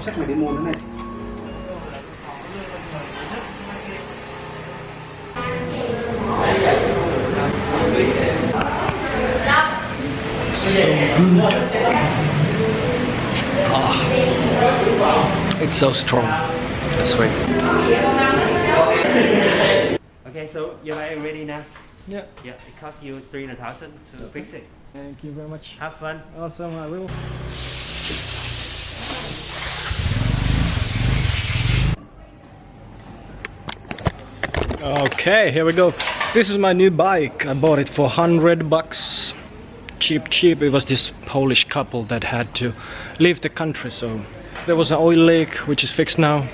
tính đọc sách mày đi mua nữa này so good. Ah, it's so strong. That's right. Okay, so you're ready now? Yeah. Yeah, it costs you 300,000 to fix it. Thank you very much. Have fun. Awesome, I will. Okay, here we go. This is my new bike. I bought it for 100 bucks. Cheap, cheap. It was this Polish couple that had to leave the country, so there was an oil leak, which is fixed now.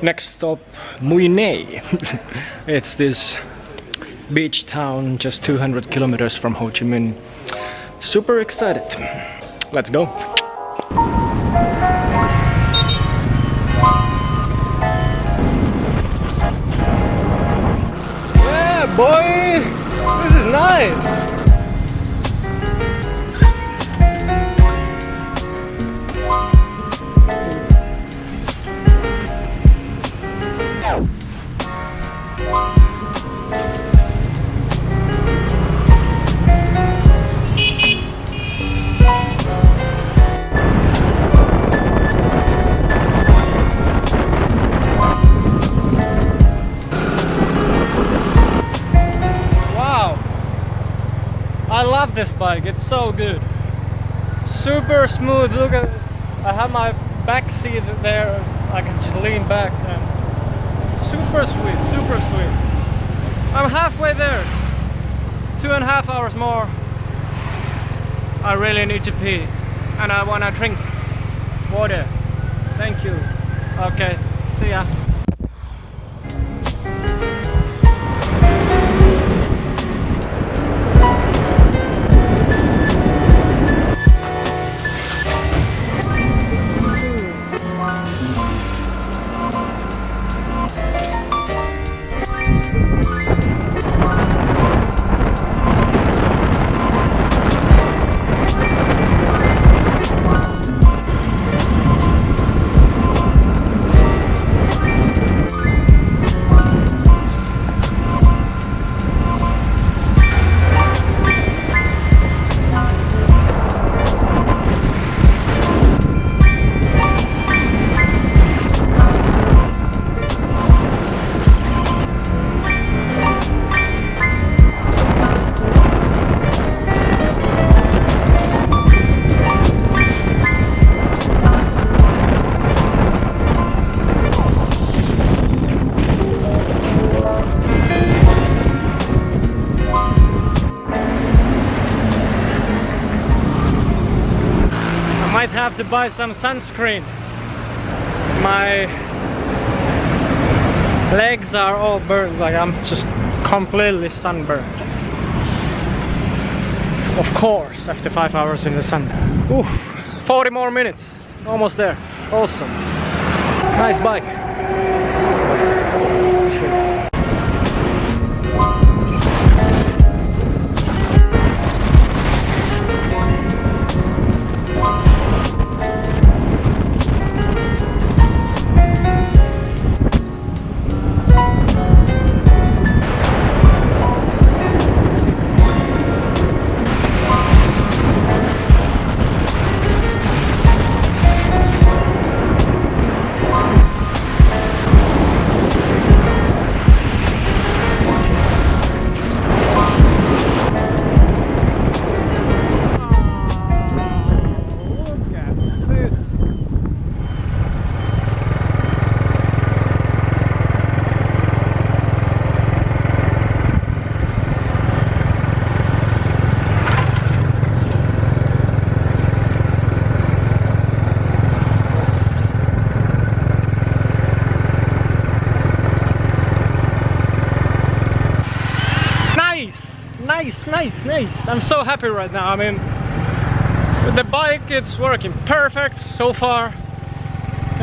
Next stop, Mui Ne. it's this beach town just 200 kilometers from Ho Chi Minh. Super excited. Let's go. This I love this bike, it's so good. Super smooth, look at I have my back seat there, I can just lean back and super sweet, super sweet. I'm halfway there. Two and a half hours more. I really need to pee and I wanna drink water. Thank you. Okay, see ya. Might have to buy some sunscreen. My legs are all burned, like I'm just completely sunburned. Of course, after five hours in the sun. Ooh, 40 more minutes, almost there. Awesome. Nice bike. I'm so happy right now. I mean, the bike it's working perfect so far.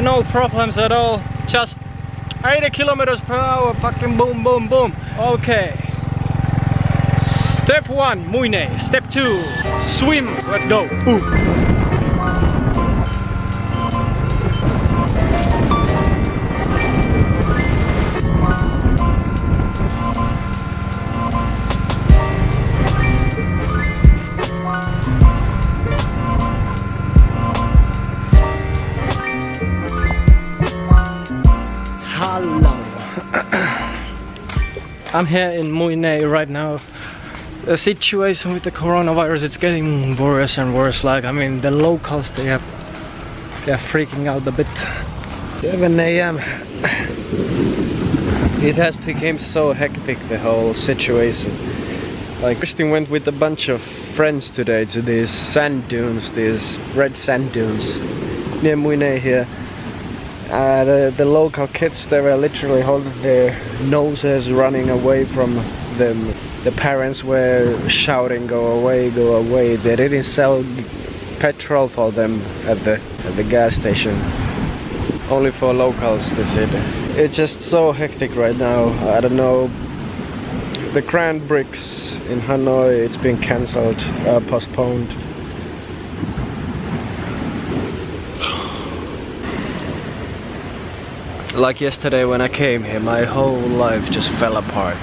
No problems at all. Just 80 kilometers per hour. Fucking boom, boom, boom. Okay. Step one, Mui Ne. Step two, swim. Let's go. Ooh. I'm here in Mui Ne right now. The situation with the coronavirus it's getting worse and worse. Like I mean the locals they have they're freaking out a bit. 7 a.m. It has become so hectic the whole situation. Like Kristin went with a bunch of friends today to these sand dunes, these red sand dunes near Mui Ne here. Uh, the, the local kids they were literally holding their noses running away from them. The parents were shouting go away, go away. They didn't sell petrol for them at the, at the gas station. Only for locals they said. It's just so hectic right now. I don't know. The Grand Prix in Hanoi it's been cancelled, uh, postponed. Like yesterday when I came here, my whole life just fell apart.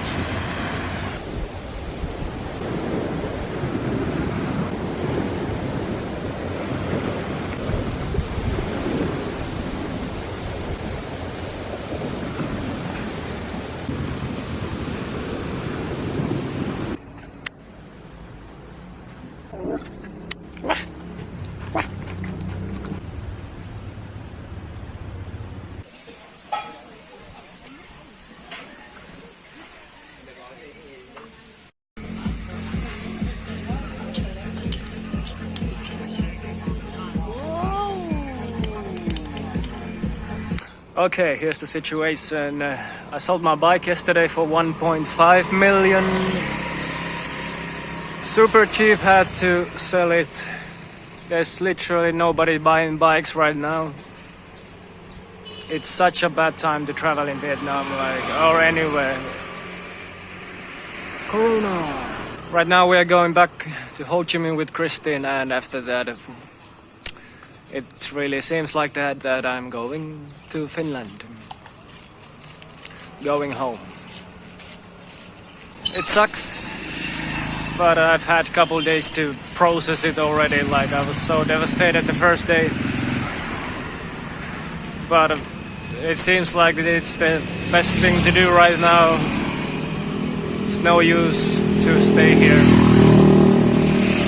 Okay, here's the situation. Uh, I sold my bike yesterday for 1.5 million. Super cheap, had to sell it. There's literally nobody buying bikes right now. It's such a bad time to travel in Vietnam, like, or anywhere. Corona. Right now we are going back to Ho Chi Minh with Christine and after that it really seems like that that I'm going to Finland. Going home. It sucks, but I've had a couple days to process it already. Like I was so devastated the first day, but it seems like it's the best thing to do right now. It's no use to stay here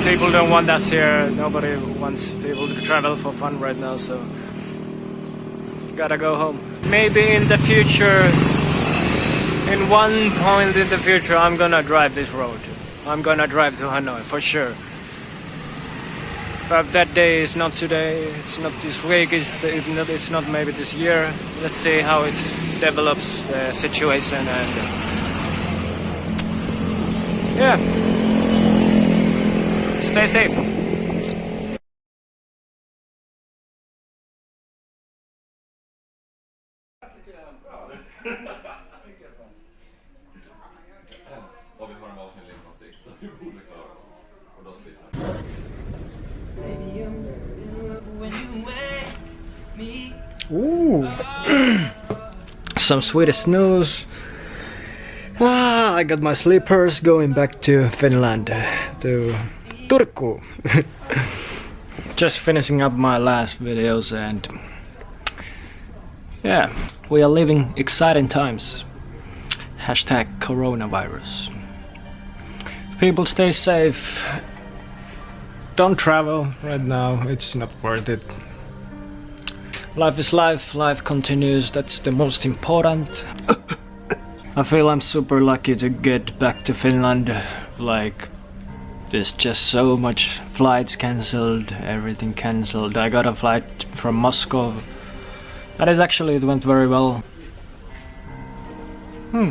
people don't want us here. Nobody wants people to travel for fun right now, so gotta go home. Maybe in the future, in one point in the future, I'm gonna drive this road. I'm gonna drive to Hanoi for sure. But that day is not today. It's not this week. It's, not, it's not maybe this year. Let's see how it develops the situation and uh, yeah. Då splittar Ooh. Some Swedish snus. Ah, I got my slippers going back to Finland to Turku. Just finishing up my last videos and yeah, we are living exciting times. Hashtag coronavirus. People stay safe. Don't travel right now, it's not worth it. Life is life, life continues, that's the most important. I feel I'm super lucky to get back to Finland, like there's just so much flights cancelled, everything cancelled. I got a flight from Moscow and it actually it went very well. Hmm.